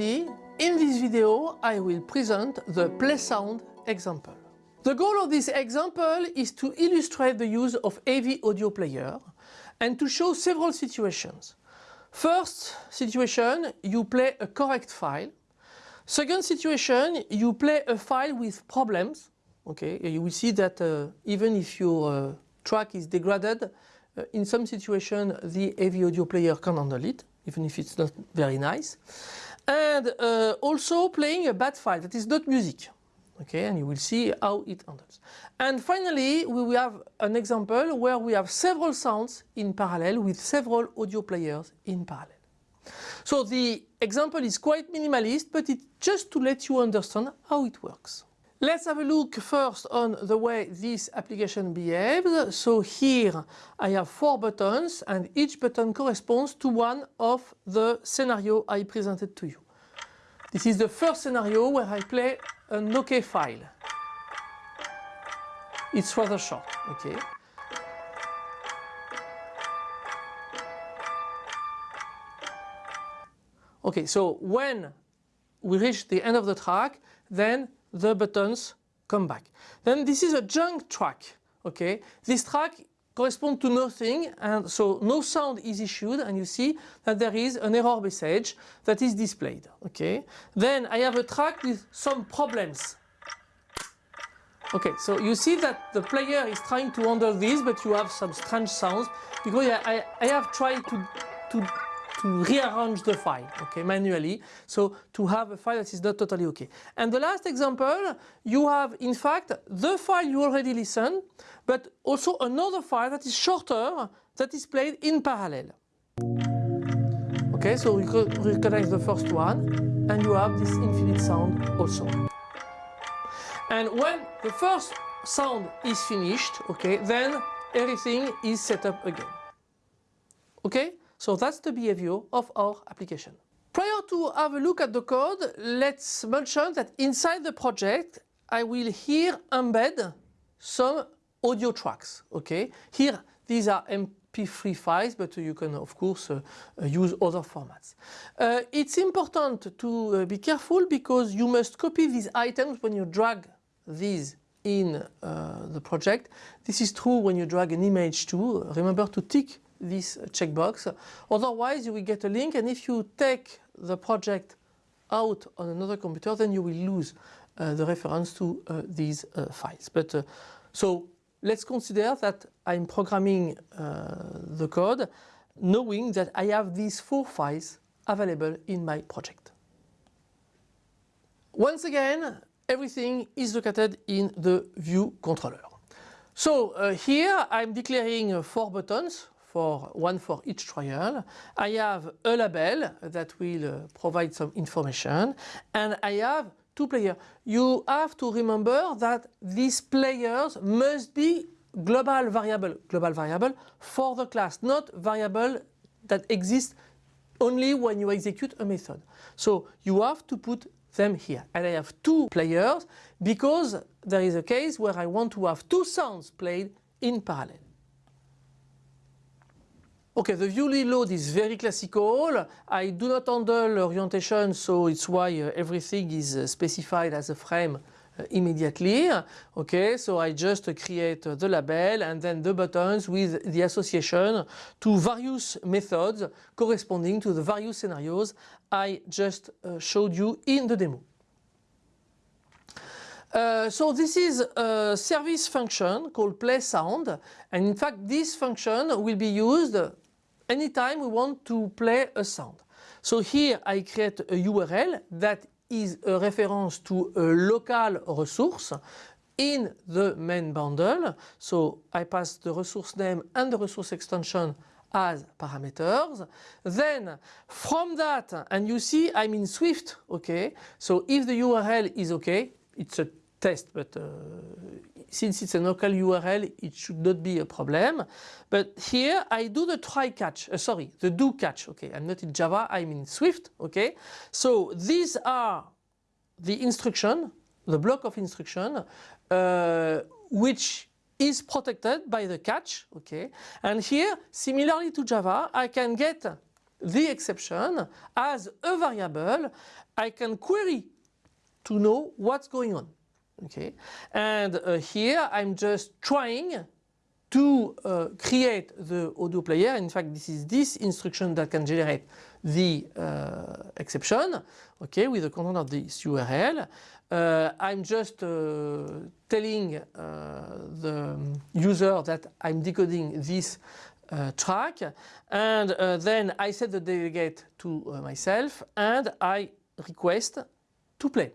in this video I will present the play sound example. The goal of this example is to illustrate the use of AV audio player and to show several situations. First situation, you play a correct file. Second situation, you play a file with problems. Okay, you will see that uh, even if your uh, track is degraded, uh, in some situation the AV audio player can handle it, even if it's not very nice. And uh, also playing a bad file that is not music okay and you will see how it handles. And finally we will have an example where we have several sounds in parallel with several audio players in parallel. So the example is quite minimalist but it's just to let you understand how it works. Let's have a look first on the way this application behaves. So here I have four buttons and each button corresponds to one of the scenario I presented to you. This is the first scenario where I play an OK file. It's rather short, okay. Okay, so when we reach the end of the track, then the buttons come back. Then this is a junk track, okay. This track corresponds to nothing and so no sound is issued and you see that there is an error message that is displayed. Okay. Then I have a track with some problems. Okay, so you see that the player is trying to handle this but you have some strange sounds because I, I have tried to, to to rearrange the file okay manually. So to have a file that is not totally okay. And the last example you have in fact the file you already listened but also another file that is shorter that is played in parallel. Okay so we recognize the first one and you have this infinite sound also. And when the first sound is finished okay then everything is set up again. Okay so that's the behavior of our application. Prior to have a look at the code, let's mention that inside the project I will here embed some audio tracks. Okay, Here these are MP3 files but you can of course uh, uh, use other formats. Uh, it's important to uh, be careful because you must copy these items when you drag these in uh, the project. This is true when you drag an image too. Remember to tick this checkbox. Otherwise you will get a link and if you take the project out on another computer then you will lose uh, the reference to uh, these uh, files. But uh, so let's consider that I'm programming uh, the code knowing that I have these four files available in my project. Once again everything is located in the view controller. So uh, here I'm declaring four buttons for one for each trial. I have a label that will uh, provide some information and I have two players. You have to remember that these players must be global variable, global variable for the class, not variable that exists only when you execute a method. So you have to put them here. And I have two players because there is a case where I want to have two sounds played in parallel. Okay, the view load is very classical. I do not handle orientation, so it's why uh, everything is uh, specified as a frame uh, immediately. Okay, so I just create the label and then the buttons with the association to various methods corresponding to the various scenarios I just showed you in the demo. Uh, so this is a service function called play sound and in fact this function will be used anytime we want to play a sound. So here I create a URL that is a reference to a local resource in the main bundle. So I pass the resource name and the resource extension as parameters. Then from that, and you see I'm in Swift, okay? So if the URL is okay, it's a test, but uh, since it's a local URL, it should not be a problem. But here I do the try catch, uh, sorry, the do catch. Okay, I'm not in Java, I'm in Swift. Okay, so these are the instruction, the block of instruction, uh, which is protected by the catch. Okay, and here, similarly to Java, I can get the exception as a variable I can query to know what's going on. Okay, and uh, here I'm just trying to uh, create the audio player. In fact, this is this instruction that can generate the uh, exception, okay, with the content of this URL. Uh, I'm just uh, telling uh, the user that I'm decoding this uh, track and then I set the delegate to myself and I request to play.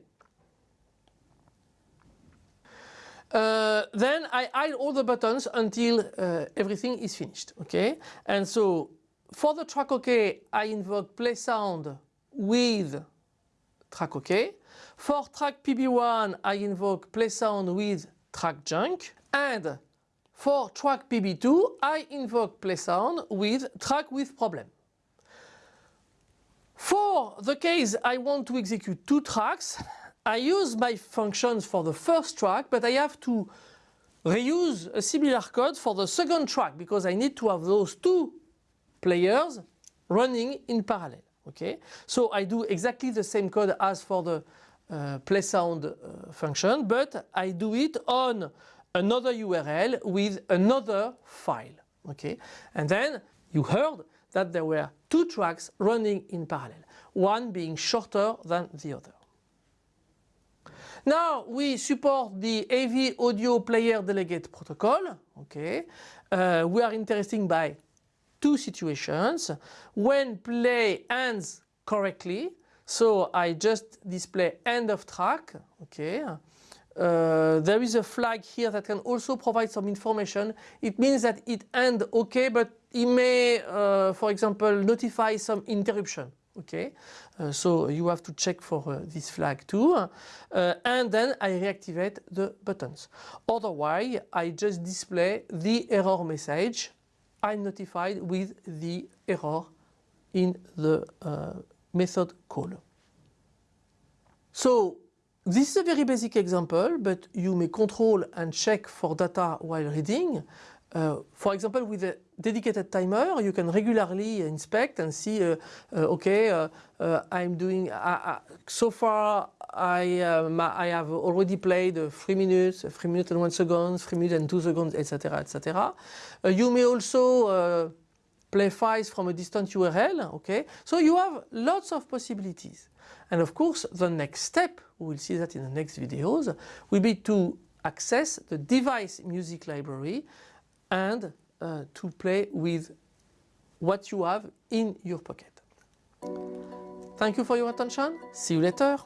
Uh, then I hide all the buttons until uh, everything is finished. Okay, and so for the track OK, I invoke play sound with track OK. For track PB1, I invoke play sound with track junk. And for track PB2, I invoke play sound with track with problem. For the case I want to execute two tracks, I use my functions for the first track, but I have to reuse a similar code for the second track because I need to have those two players running in parallel. Okay, so I do exactly the same code as for the uh, play sound uh, function, but I do it on another URL with another file. Okay, and then you heard that there were two tracks running in parallel, one being shorter than the other. Now we support the AV audio player delegate protocol. Okay, uh, we are interested by two situations. When play ends correctly, so I just display end of track. Okay. Uh, there is a flag here that can also provide some information. It means that it end okay, but it may, uh, for example, notify some interruption okay? Uh, so you have to check for uh, this flag too. Uh, and then I reactivate the buttons. Otherwise I just display the error message I'm notified with the error in the uh, method call. So this is a very basic example but you may control and check for data while reading. Uh, for example, with a dedicated timer, you can regularly inspect and see, uh, uh, okay, uh, uh, I'm doing, so far I, um, I have already played 3 minutes, 3 minutes and 1 second, 3 minutes and 2 seconds, etc. etc. you may also play files from a distant URL, okay? So you have lots of possibilities. And of course, the next step, we will see that in the next videos, will be to access the device music library and uh, to play with what you have in your pocket. Thank you for your attention. See you later.